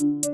you.